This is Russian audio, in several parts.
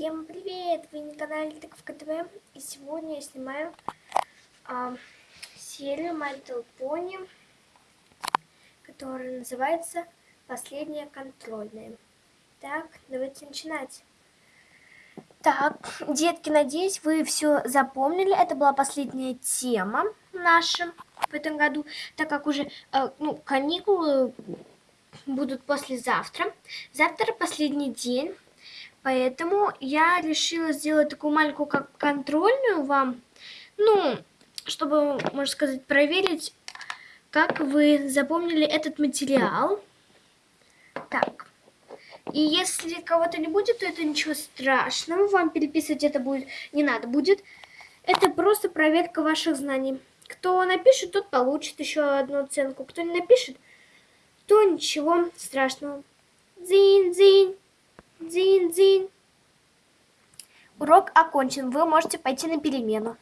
Всем привет! Вы на канале Тыковка ТВ и сегодня я снимаю а, серию My Little Pony, которая называется «Последняя контрольная». Так, давайте начинать. Так, детки, надеюсь, вы все запомнили. Это была последняя тема наша в этом году, так как уже э, ну, каникулы будут послезавтра. Завтра последний день. Поэтому я решила сделать такую маленькую как контрольную вам, ну, чтобы, можно сказать, проверить, как вы запомнили этот материал. Так, и если кого-то не будет, то это ничего страшного, вам переписывать это будет не надо будет. Это просто проверка ваших знаний. Кто напишет, тот получит еще одну оценку. Кто не напишет, то ничего страшного. Дзинь-дзинь. Дзинь-дзинь. Урок окончен. Вы можете пойти на перемену.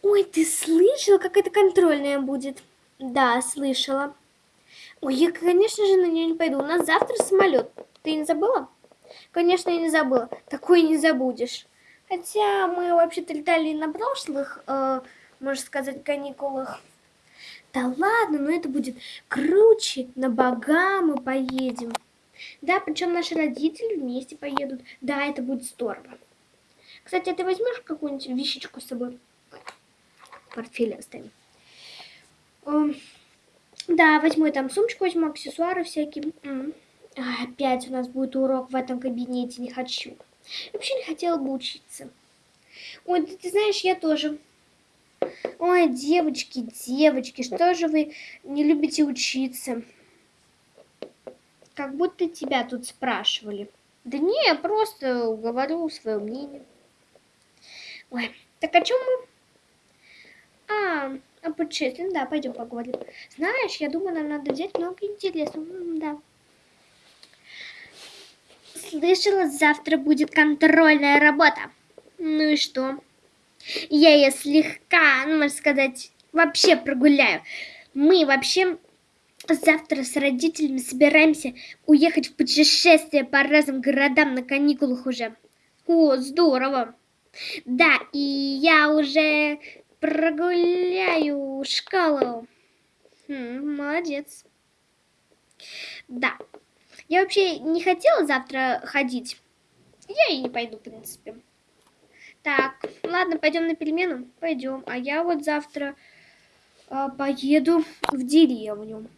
Ой, ты слышала, как это контрольная будет? Да, слышала. Ой, я, конечно же, на нее не пойду. У нас завтра самолет. Ты не забыла? Конечно, я не забыла. Такое не забудешь. Хотя мы вообще-то летали на прошлых, э, можно сказать, каникулах. Да ладно, но это будет круче. На бога мы поедем. Да, причем наши родители вместе поедут. Да, это будет здорово. Кстати, а ты возьмешь какую-нибудь вещичку с собой? Портфель оставим. Да, возьму я там сумочку, возьму аксессуары всякие. Опять у нас будет урок в этом кабинете, не хочу. Вообще не хотела бы учиться. Ой, ты, ты знаешь, я тоже. Ой, девочки, девочки, что же вы не любите учиться? Как будто тебя тут спрашивали. Да не, я просто говорю свое мнение. Ой, так о чем мы? А, о путешествии. Да, пойдем поговорим. Знаешь, я думаю, нам надо взять много интересного. да. Слышала, завтра будет контрольная работа. Ну и что? Я ее слегка, ну, можно сказать, вообще прогуляю. Мы вообще завтра с родителями собираемся уехать в путешествие по разным городам на каникулах уже. О, здорово. Да, и я уже прогуляю школу. Хм, молодец. Да. Я вообще не хотела завтра ходить. Я и не пойду, в принципе. Так, ладно, пойдем на перемену? Пойдем. А я вот завтра э, поеду в деревню.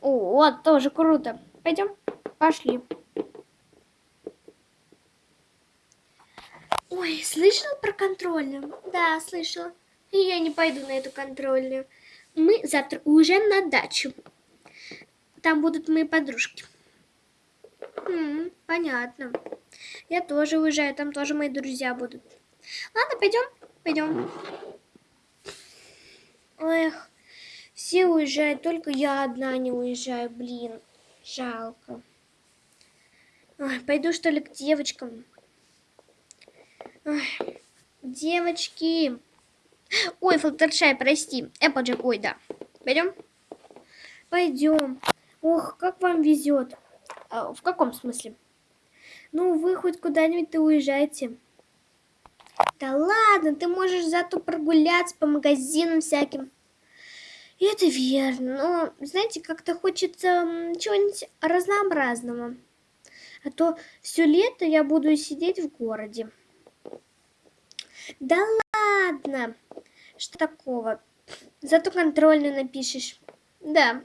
О, вот, тоже круто. Пойдем? Пошли. Ой, слышал про контрольную? Да, слышала. И я не пойду на эту контрольную. Мы завтра уезжаем на дачу. Там будут мои подружки. М -м, понятно. Я тоже уезжаю, там тоже мои друзья будут. Ладно, пойдем, пойдем. Эх, все уезжают, только я одна не уезжаю, блин, жалко. Ой, пойду что ли к девочкам. Ой, девочки. Ой, Флаттершай, прости. Эпплджек, ой, да. Пойдем? Пойдем. Ох, как вам везет. А, в каком смысле? Ну, вы хоть куда-нибудь-то уезжаете. Да ладно, ты можешь зато прогуляться по магазинам всяким. И это верно, но, знаете, как-то хочется чего-нибудь разнообразного. А то все лето я буду сидеть в городе. Да ладно, что такого? Зато контрольную напишешь. Да.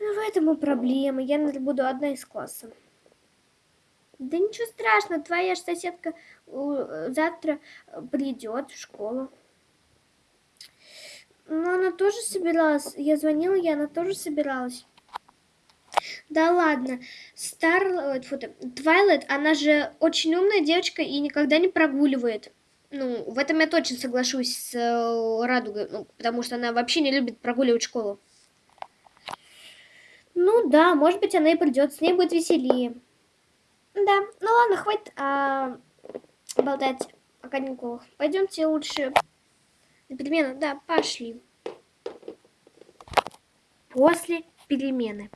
Ну, в этом и проблема. Я буду одна из класса. Да ничего страшного, твоя же соседка завтра э, придет в школу. Но она тоже собиралась. Я звонила, и она тоже собиралась. Да ладно, Старлайт, фото, Твайлайт, она же очень умная девочка и никогда не прогуливает. Ну, в этом я точно соглашусь с э, Радугой, ну, потому что она вообще не любит прогуливать школу. Ну да, может быть, она и придет, с ней будет веселее. Да, ну ладно, хватит а, болтать о каникулах. Пойдемте лучше на перемену. Да, пошли. После перемены.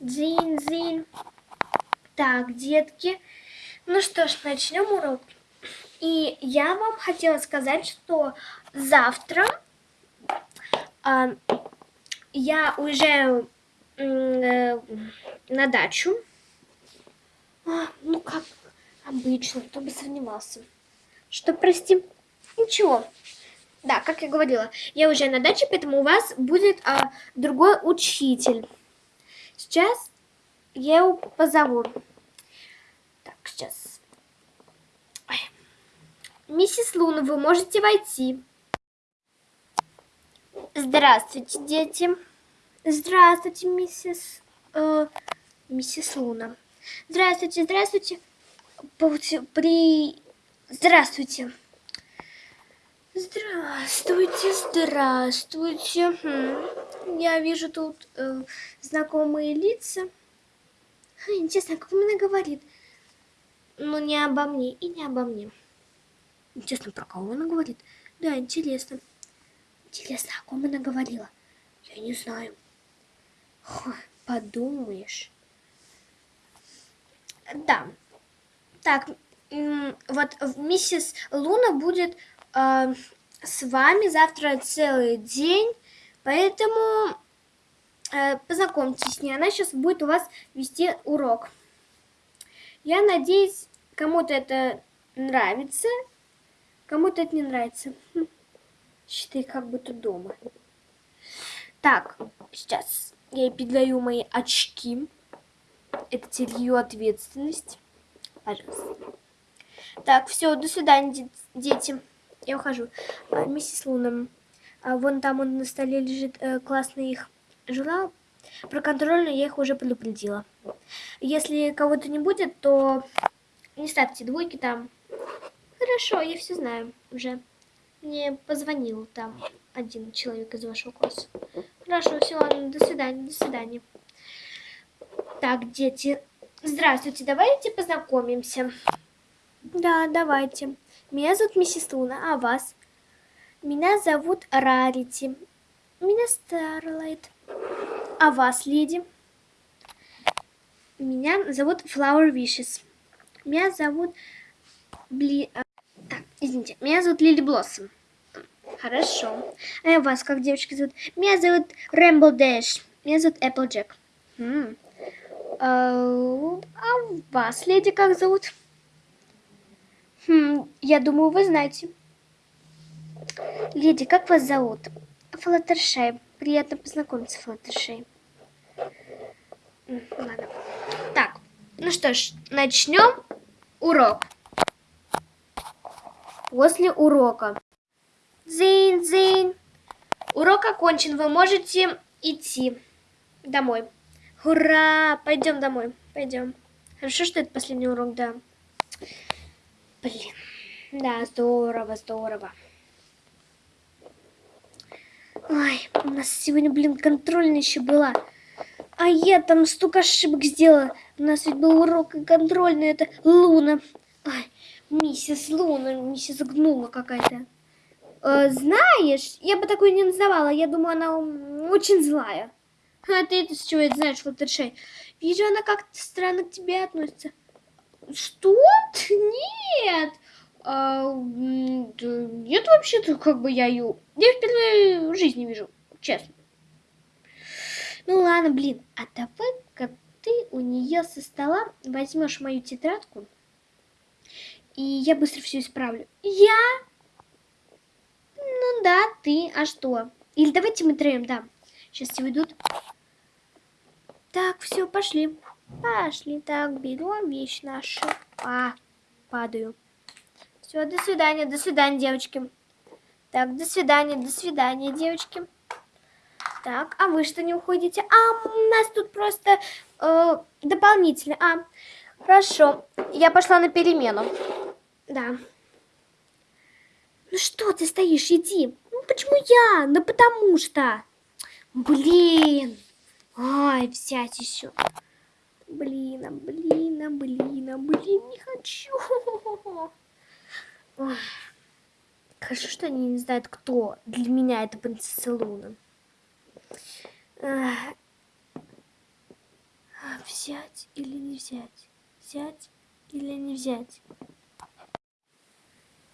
Дзин-дзин. Так, детки, ну что ж, начнем урок. И я вам хотела сказать, что завтра а, я уезжаю э, на дачу. А, ну, как обычно, кто бы сомневался. Что, прости? Ничего. Да, как я говорила, я уже на даче, поэтому у вас будет а, другой учитель. Сейчас я его позову. Так, сейчас. Ой. Миссис Луна, вы можете войти. Здравствуйте, дети. Здравствуйте, миссис... Э, миссис Луна. Здравствуйте, здравствуйте. При... Здравствуйте. Здравствуйте, здравствуйте. Хм. Я вижу тут э, знакомые лица. Интересно, как она говорит? Ну, не обо мне и не обо мне. Интересно, про кого она говорит? Да, интересно. Интересно, о ком она говорила? Я не знаю. Фу, подумаешь. Да. Так, вот миссис Луна будет э, с вами завтра целый день, поэтому э, познакомьтесь с ней. Она сейчас будет у вас вести урок. Я надеюсь, кому-то это нравится, кому-то это не нравится. Хм. Считай, как будто дома. Так, сейчас я ей передаю мои очки. Это теперь ее ответственность. Пожалуйста. Так, все, до свидания, дети. Я ухожу. А, миссис Луна, а, вон там он на столе лежит э, классный их журнал. Про контрольную я их уже предупредила. Если кого-то не будет, то не ставьте двойки там. Хорошо, я все знаю уже. Мне позвонил там один человек из вашего класса. Хорошо, все, ладно, до свидания, до свидания. Так, дети, здравствуйте, давайте познакомимся. Да, давайте. Меня зовут миссис Луна, а вас? Меня зовут Рарити. Меня Старлайт. А вас, леди? Меня зовут Flower Wishes. Меня зовут Бли... А, так, извините. Меня зовут Лили Блоссом. Хорошо. А вас как девочки зовут? Меня зовут Рэмбл Дэш. Меня зовут Эпплджек. А, а вас, леди, как зовут? Хм, я думаю, вы знаете. Леди, как вас зовут? Флаттершей. Приятно познакомиться, Флаттершей. Ладно. Так, ну что ж, начнем урок. После урока. Зин, зин. Урок окончен, вы можете идти домой. Ура! Пойдем домой, пойдем. Хорошо, что это последний урок, да. Блин. Да, здорово, здорово. Ой, у нас сегодня, блин, контрольная еще была. А я там столько ошибок сделала. У нас ведь был урок и контрольный. Это Луна. Ой, миссис Луна, миссис Гнула какая-то. Э, знаешь, я бы такой не называла. Я думаю, она очень злая. А ты это с чего это знаешь, Флаттершей? Вижу, она как-то странно к тебе относится. Что? Нет. А, нет, вообще-то, как бы я ее... Я впервые в жизни вижу, честно. Ну ладно, блин, а давай-ка ты у нее со стола возьмешь мою тетрадку, и я быстро все исправлю. Я? Ну да, ты, а что? Или давайте мы троем, да. Сейчас все уйдут. Так, все, пошли. Пошли, так, берем вещь нашу. А, падаю. Все, до свидания, до свидания, девочки. Так, до свидания, до свидания, девочки. Так, а вы что не уходите? А, у нас тут просто э, дополнительно. А, хорошо, я пошла на перемену. Да. Ну что ты стоишь, иди. Ну почему я? Ну потому что. Блин. Ай, взять еще. Блин, а блин, а блин, а блин, не хочу. Хорошо, что они не знают, кто для меня это принцесса Луна. взять или не взять? взять или не взять?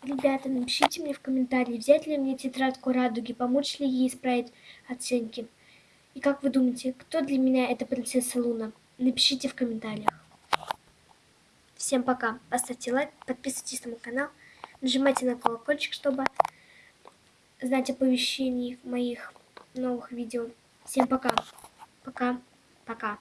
Ребята, напишите мне в комментарии, взять ли мне тетрадку радуги, помочь ли ей исправить оценки. И как вы думаете, кто для меня эта принцесса Луна? Напишите в комментариях. Всем пока. Поставьте лайк, подписывайтесь на мой канал, нажимайте на колокольчик, чтобы знать оповещений моих новых видео. Всем пока. Пока. Пока.